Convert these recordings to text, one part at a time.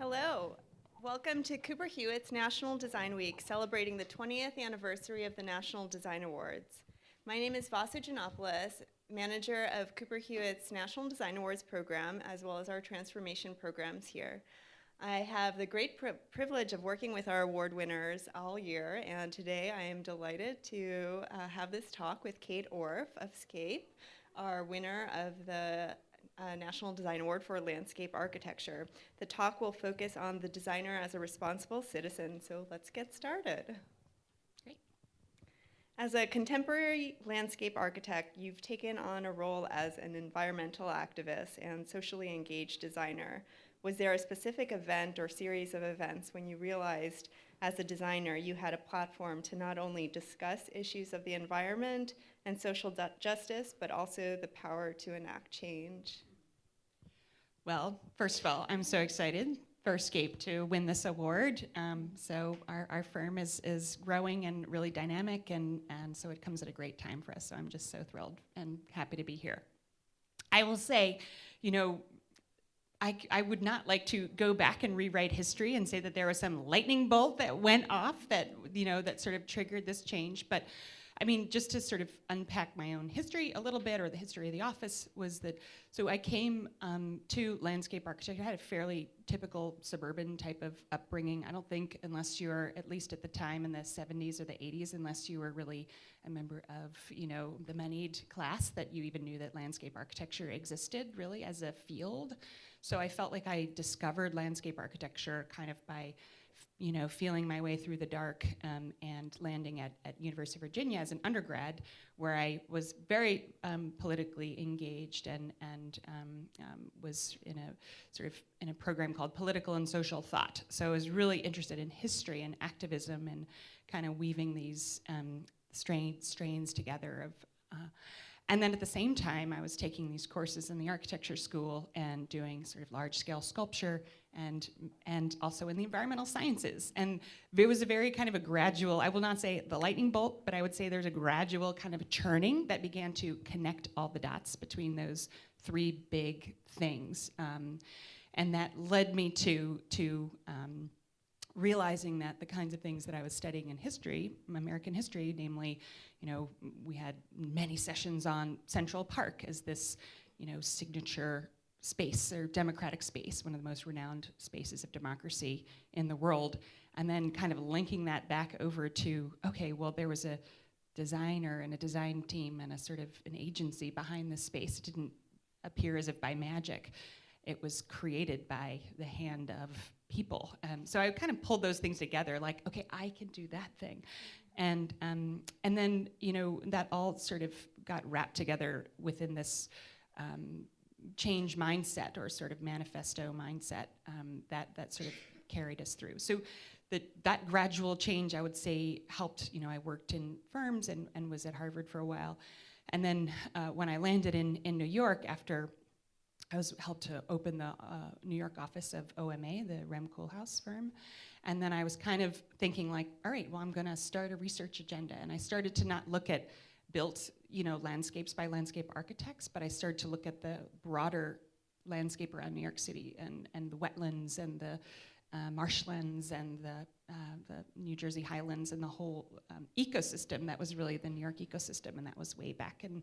Hello. Welcome to Cooper Hewitt's National Design Week, celebrating the 20th anniversary of the National Design Awards. My name is Vasu Janopoulos, manager of Cooper Hewitt's National Design Awards program, as well as our transformation programs here. I have the great pri privilege of working with our award winners all year, and today I am delighted to uh, have this talk with Kate Orff of Scape, our winner of the uh, National Design Award for Landscape Architecture. The talk will focus on the designer as a responsible citizen, so let's get started. Great. As a contemporary landscape architect, you've taken on a role as an environmental activist and socially engaged designer. Was there a specific event or series of events when you realized as a designer you had a platform to not only discuss issues of the environment and social justice, but also the power to enact change? Well, first of all, I'm so excited for Scape to win this award. Um, so our, our firm is, is growing and really dynamic, and, and so it comes at a great time for us. So I'm just so thrilled and happy to be here. I will say, you know, I, I, would not like to go back and rewrite history and say that there was some lightning bolt that went off that you know that sort of triggered this change, but I mean, just to sort of unpack my own history a little bit, or the history of the office, was that so I came um, to landscape architecture. I had a fairly typical suburban type of upbringing. I don't think, unless you're at least at the time in the 70s or the 80s, unless you were really a member of you know the moneyed class, that you even knew that landscape architecture existed really as a field. So I felt like I discovered landscape architecture kind of by you know, feeling my way through the dark um, and landing at, at University of Virginia as an undergrad, where I was very um, politically engaged and, and um, um, was in a sort of in a program called Political and Social Thought. So I was really interested in history and activism and kind of weaving these um, strain, strains together of uh, and then at the same time, I was taking these courses in the architecture school and doing sort of large scale sculpture and, and also in the environmental sciences. And it was a very kind of a gradual, I will not say the lightning bolt, but I would say there's a gradual kind of churning that began to connect all the dots between those three big things. Um, and that led me to, to um, realizing that the kinds of things that I was studying in history, American history, namely, you know, we had many sessions on Central Park as this, you know, signature space or democratic space, one of the most renowned spaces of democracy in the world, and then kind of linking that back over to, okay, well, there was a designer and a design team and a sort of an agency behind this space. It didn't appear as if by magic. It was created by the hand of people. Um, so I kind of pulled those things together, like, okay, I can do that thing. And, um, and then, you know, that all sort of got wrapped together within this um, change mindset or sort of manifesto mindset um, that, that sort of carried us through. So the, that gradual change, I would say, helped, you know, I worked in firms and, and was at Harvard for a while. And then uh, when I landed in, in New York after I was helped to open the uh, New York office of OMA, the Rem Koolhaas firm. And then I was kind of thinking like, all right, well, I'm gonna start a research agenda. And I started to not look at built you know, landscapes by landscape architects, but I started to look at the broader landscape around New York City and, and the wetlands and the uh, marshlands and the, uh, the New Jersey highlands and the whole um, ecosystem that was really the New York ecosystem, and that was way back in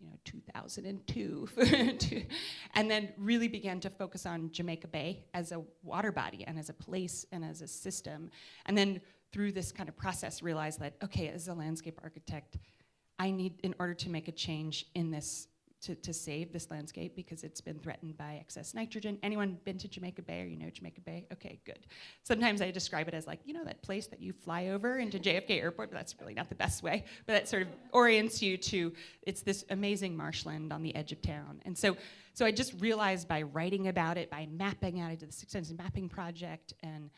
you know 2002, and then really began to focus on Jamaica Bay as a water body and as a place and as a system, and then through this kind of process realized that okay, as a landscape architect, I need, in order to make a change in this, to, to save this landscape because it's been threatened by excess nitrogen. Anyone been to Jamaica Bay or you know Jamaica Bay? Okay, good. Sometimes I describe it as like, you know that place that you fly over into JFK Airport, but that's really not the best way. But that sort of orients you to, it's this amazing marshland on the edge of town. And so, so I just realized by writing about it, by mapping out, I did the Six Senses Mapping Project, and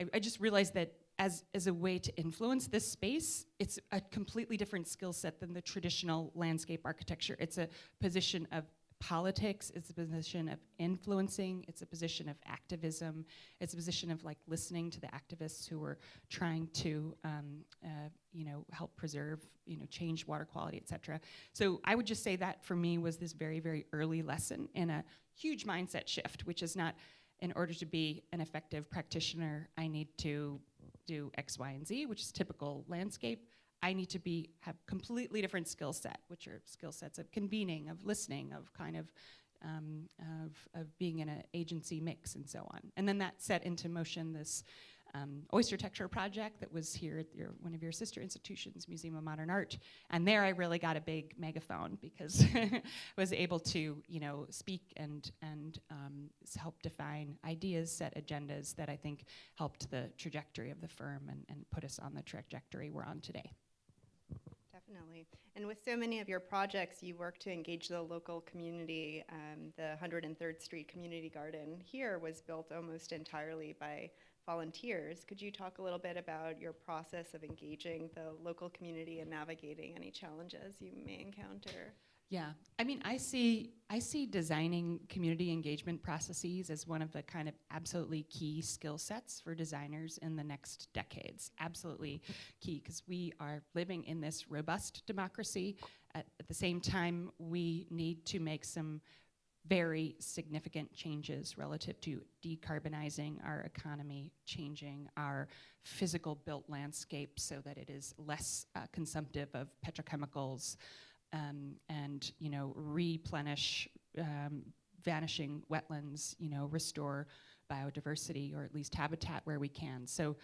I, I just realized that as, as a way to influence this space, it's a completely different skill set than the traditional landscape architecture. It's a position of politics, it's a position of influencing, it's a position of activism, it's a position of like listening to the activists who are trying to, um, uh, you know, help preserve, you know, change water quality, et cetera. So I would just say that for me was this very, very early lesson in a huge mindset shift, which is not in order to be an effective practitioner, I need to do X, Y, and Z, which is typical landscape. I need to be have completely different skill set, which are skill sets of convening, of listening, of kind of um, of, of being in an agency mix and so on. And then that set into motion this um, Oyster-tecture project that was here at your, one of your sister institutions, Museum of Modern Art. And there I really got a big megaphone because I was able to, you know, speak and, and um, help define ideas, set agendas that I think helped the trajectory of the firm and, and put us on the trajectory we're on today. Definitely. And with so many of your projects, you work to engage the local community. Um, the 103rd Street Community Garden here was built almost entirely by volunteers. Could you talk a little bit about your process of engaging the local community and navigating any challenges you may encounter? Yeah, I mean, I see I see designing community engagement processes as one of the kind of absolutely key skill sets for designers in the next decades. Absolutely key because we are living in this robust democracy. At, at the same time, we need to make some very significant changes relative to decarbonizing our economy, changing our physical built landscape so that it is less uh, consumptive of petrochemicals um, and you know replenish um, vanishing wetlands, you know restore biodiversity or at least habitat where we can. So,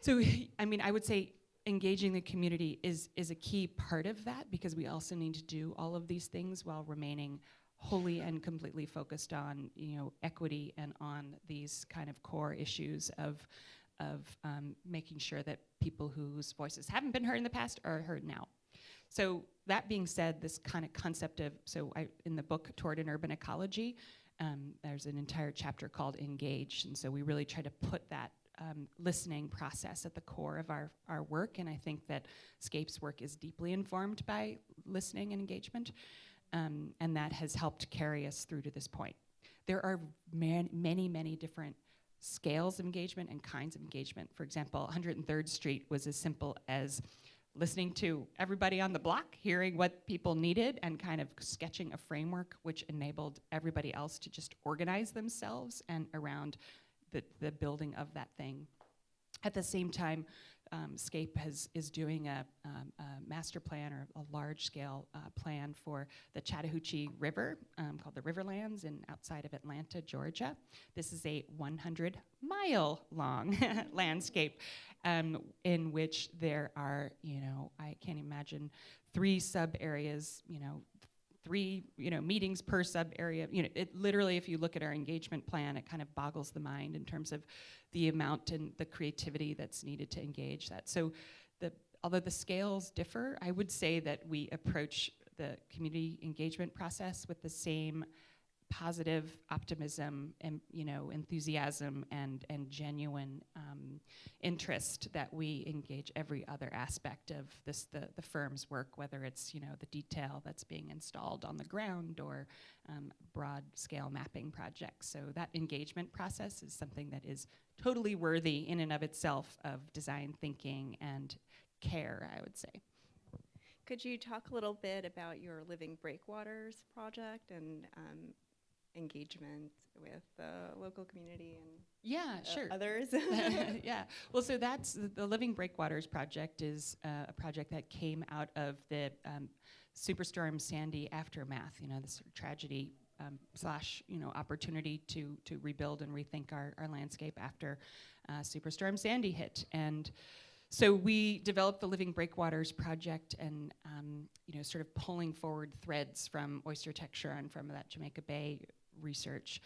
so I mean, I would say engaging the community is is a key part of that because we also need to do all of these things while remaining wholly and completely focused on you know equity and on these kind of core issues of of um, making sure that people whose voices haven't been heard in the past are heard now. So that being said, this kind of concept of so I, in the book Toward an Urban Ecology, um, there's an entire chapter called Engage, and so we really try to put that um, listening process at the core of our, our work, and I think that Scape's work is deeply informed by listening and engagement um, and that has helped carry us through to this point. There are man, many, many different scales of engagement and kinds of engagement. For example, 103rd Street was as simple as listening to everybody on the block, hearing what people needed, and kind of sketching a framework which enabled everybody else to just organize themselves and around the, the building of that thing. At the same time, um, SCAPE has, is doing a, um, a, master plan or a large scale uh, plan for the Chattahoochee River um, called the Riverlands in outside of Atlanta, Georgia. This is a 100 mile long landscape um, in which there are, you know, I can't imagine three sub areas, you know, three you know meetings per sub area. You know it literally if you look at our engagement plan it kind of boggles the mind in terms of the amount and the creativity that's needed to engage that. So the although the scales differ i would say that we approach the community engagement process with the same positive optimism and you know enthusiasm and and genuine um, interest that we engage every other aspect of this the, the firm's work whether it's you know the detail that's being installed on the ground or um, broad scale mapping projects. So that engagement process is something that is totally worthy in and of itself of design thinking and care I would say. Could you talk a little bit about your Living Breakwaters project and um, engagement with the local community and yeah, uh, sure. others. yeah. Well, so that's the, the Living Breakwaters project is uh, a project that came out of the um, Superstorm Sandy aftermath. You know, this sort of tragedy um, slash you know opportunity to to rebuild and rethink our, our landscape after uh, Superstorm Sandy hit and. So we developed the Living Breakwaters project and um, you know sort of pulling forward threads from Oyster-tecture and from that Jamaica Bay research.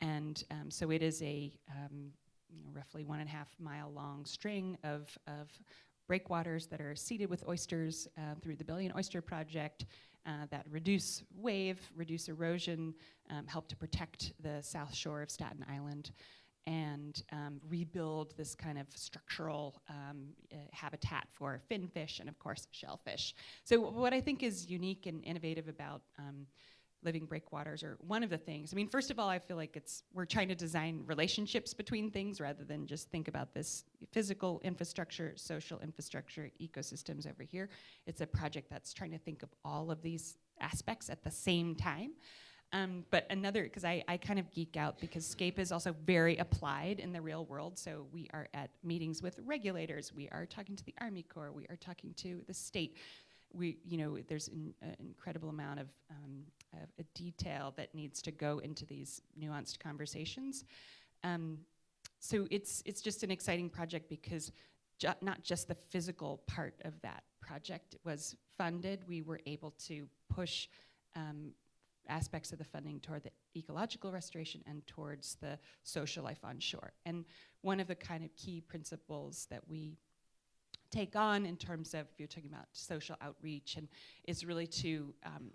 And um, so it is a um, you know, roughly one and a half mile long string of, of breakwaters that are seeded with oysters uh, through the Billion Oyster Project uh, that reduce wave, reduce erosion, um, help to protect the south shore of Staten Island, and um, rebuild this kind of structural um, uh, habitat for finfish and, of course, shellfish. So, what I think is unique and innovative about um, living breakwaters are one of the things. I mean, first of all, I feel like it's we're trying to design relationships between things rather than just think about this physical infrastructure, social infrastructure, ecosystems over here. It's a project that's trying to think of all of these aspects at the same time. Um, but another, because I, I kind of geek out because SCAPE is also very applied in the real world. So we are at meetings with regulators, we are talking to the Army Corps, we are talking to the state. We, you know, there's an incredible amount of, um, of a detail that needs to go into these nuanced conversations. Um, so it's it's just an exciting project because ju not just the physical part of that project was funded. We were able to push um, aspects of the funding toward the ecological restoration and towards the social life on shore. And one of the kind of key principles that we take on in terms of, if you're talking about social outreach, and is really to um,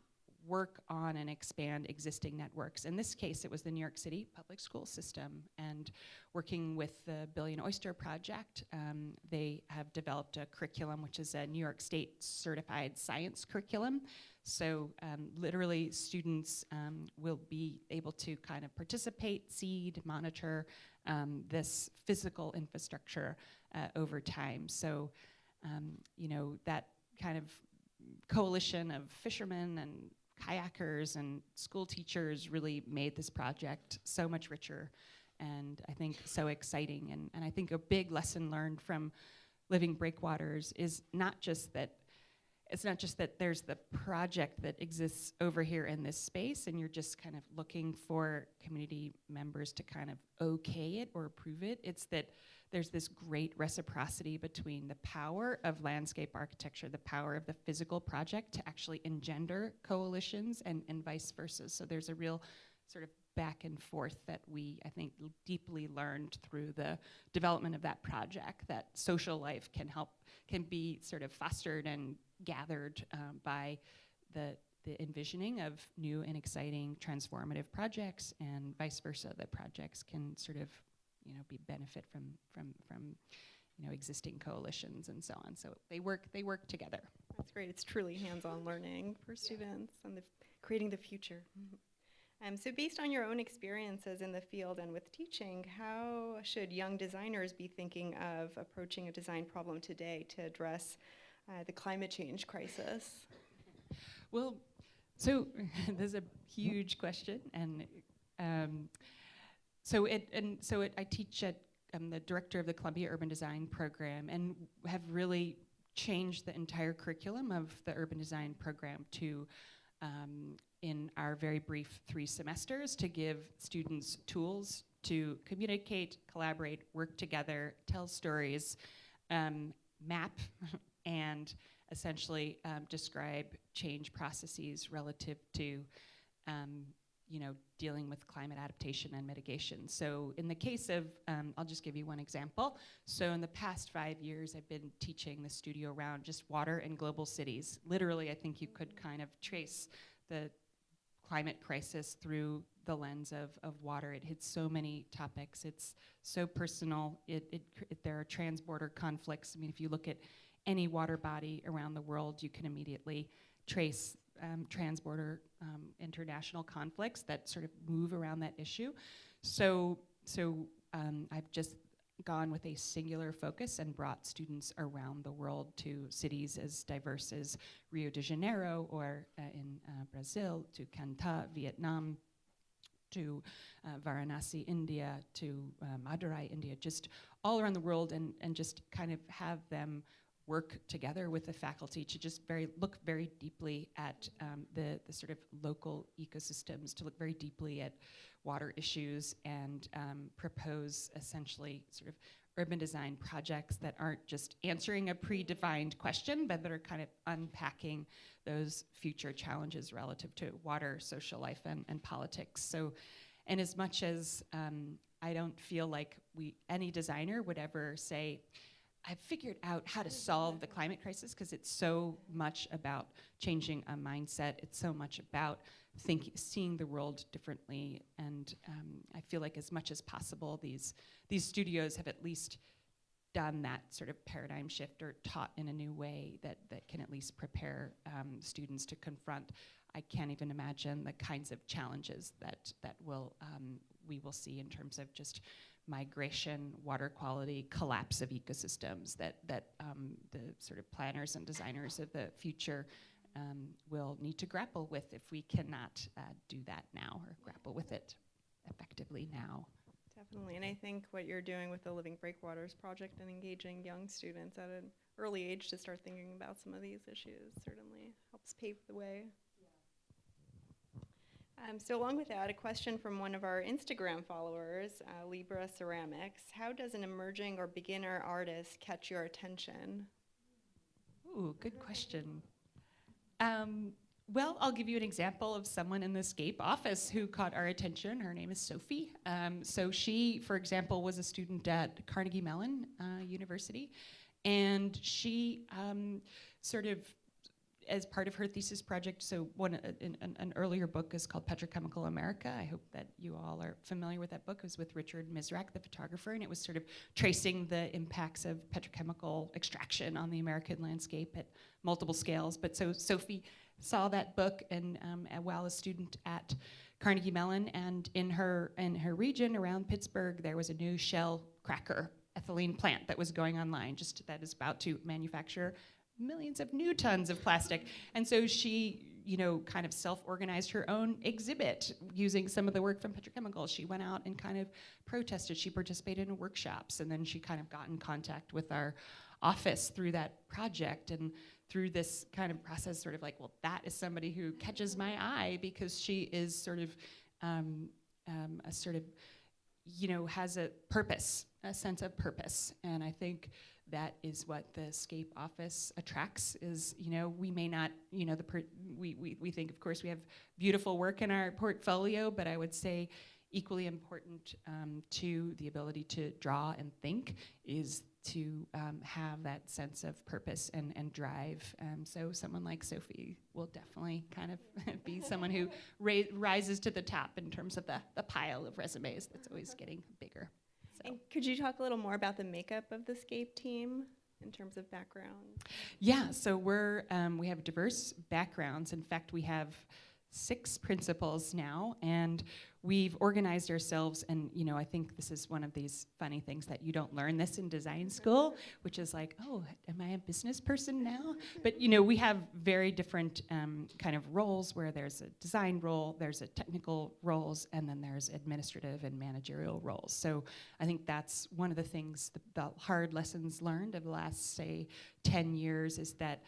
work on and expand existing networks. In this case, it was the New York City public school system, and working with the Billion Oyster Project, um, they have developed a curriculum which is a New York State certified science curriculum. So um, literally, students um, will be able to kind of participate, seed, monitor um, this physical infrastructure uh, over time. So, um, you know, that kind of coalition of fishermen and kayakers and school teachers really made this project so much richer and I think so exciting. And, and I think a big lesson learned from living breakwaters is not just that it's not just that there's the project that exists over here in this space and you're just kind of looking for community members to kind of okay it or approve it. It's that there's this great reciprocity between the power of landscape architecture, the power of the physical project to actually engender coalitions and, and vice versa. So there's a real sort of back and forth that we, I think, deeply learned through the development of that project, that social life can help, can be sort of fostered and gathered um, by the, the envisioning of new and exciting transformative projects and vice versa, that projects can sort of you know, be benefit from, from, from you know, existing coalitions and so on. So they work, they work together. That's great. It's truly hands-on learning for students and the creating the future. Mm-hmm. Um, so based on your own experiences in the field and with teaching, how should young designers be thinking of approaching a design problem today to address uh, the climate change crisis? Well, so there's a huge question, and um, so it and so it, I teach at I'm the director of the Columbia Urban Design program, and have really changed the entire curriculum of the urban design program to um, in our very brief three semesters to give students tools to communicate, collaborate, work together, tell stories, um, map, and essentially um, describe change processes relative to um, you know, dealing with climate adaptation and mitigation. So in the case of, um, I'll just give you one example. So in the past five years, I've been teaching the studio around just water and global cities. Literally, I think you could kind of trace the climate crisis through the lens of, of water. It hits so many topics. It's so personal. It, it, it, there are transborder conflicts. I mean, if you look at any water body around the world, you can immediately trace um, transborder um, international conflicts that sort of move around that issue. So, so um, I've just gone with a singular focus and brought students around the world to cities as diverse as Rio de Janeiro or uh, in uh, Brazil, to Can Vietnam, to uh, Varanasi, India, to uh, Madurai, India, just all around the world and, and just kind of have them work together with the faculty to just very look very deeply at um, the, the sort of local ecosystems, to look very deeply at water issues and um, propose essentially sort of urban design projects that aren't just answering a predefined question, but that are kind of unpacking those future challenges relative to water, social life, and, and politics. So, and as much as um, I don't feel like we any designer would ever say, I've figured out how to solve the climate crisis because it's so much about changing a mindset. It's so much about thinking, seeing the world differently. And um, I feel like as much as possible, these these studios have at least done that sort of paradigm shift or taught in a new way that that can at least prepare um, students to confront. I can't even imagine the kinds of challenges that that will um, we will see in terms of just migration, water quality, collapse of ecosystems that, that um, the sort of planners and designers of the future um, will need to grapple with if we cannot uh, do that now or grapple with it effectively now. Definitely, and I think what you're doing with the Living Breakwaters project and engaging young students at an early age to start thinking about some of these issues certainly helps pave the way. Um, so along with that, a question from one of our Instagram followers, uh, Libra Ceramics. How does an emerging or beginner artist catch your attention? Ooh, good question. Um, well, I'll give you an example of someone in the SCAPE office who caught our attention. Her name is Sophie. Um, so she, for example, was a student at Carnegie Mellon uh, University, and she um, sort of as part of her thesis project, so one uh, an, an, earlier book is called Petrochemical America. I hope that you all are familiar with that book. It was with Richard Misrach, the photographer, and it was sort of tracing the impacts of petrochemical extraction on the American landscape at multiple scales. But so Sophie saw that book, and um, while a student at Carnegie Mellon, and in her in her region around Pittsburgh, there was a new shell cracker ethylene plant that was going online, just that is about to manufacture millions of new tons of plastic. And so she, you know, kind of self-organized her own exhibit using some of the work from petrochemicals. She went out and kind of protested. She participated in workshops, and then she kind of got in contact with our office through that project and through this kind of process, sort of like, well, that is somebody who catches my eye because she is sort of um, um, a sort of, you know, has a purpose, a sense of purpose. And I think that is what the scape office attracts is you know we may not you know the we, we, we think of course we have beautiful work in our portfolio but i would say equally important um, to the ability to draw and think is to um, have that sense of purpose and, and drive. Um, so someone like Sophie will definitely kind of be someone who rises to the top in terms of the, the pile of resumes that's always getting bigger. So. And could you talk a little more about the makeup of the SCAPE team in terms of background? Yeah, so we're um, we have diverse backgrounds. In fact, we have six principals now, and we've organized ourselves and you know i think this is one of these funny things that you don't learn this in design school which is like oh am i a business person now? But you know we have very different um, kind of roles where there's a design role there's a technical roles and then there's administrative and managerial roles. So i think that's one of the things the, the hard lessons learned of the last say 10 years is that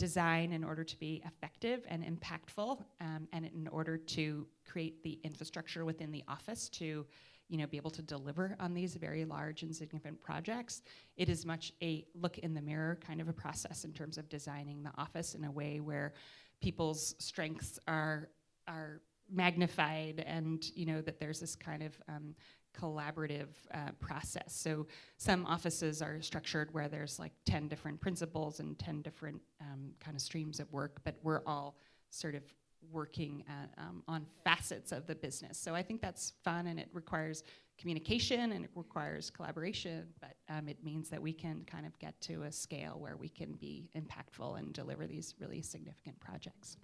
design in order to be effective and impactful, um, and in order to create the infrastructure within the office to you know, be able to deliver on these very large and significant projects. It is much a look in the mirror kind of a process in terms of designing the office in a way where people's strengths are are magnified and you know that there's this kind of um, collaborative uh, process. So some offices are structured where there's like 10 different principals and 10 different um, kind of streams of work, but we're all sort of working at, um, on facets of the business. So I think that's fun and it requires communication and it requires collaboration, but um, it means that we can kind of get to a scale where we can be impactful and deliver these really significant projects.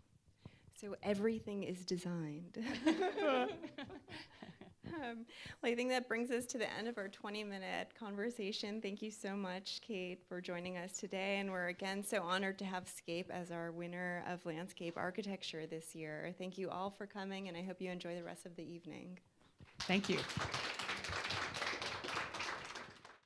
So everything is designed. Um, well, I think that brings us to the end of our 20 minute conversation. Thank you so much, Kate, for joining us today. And we're again so honored to have Scape as our winner of landscape architecture this year. Thank you all for coming, and I hope you enjoy the rest of the evening. Thank you.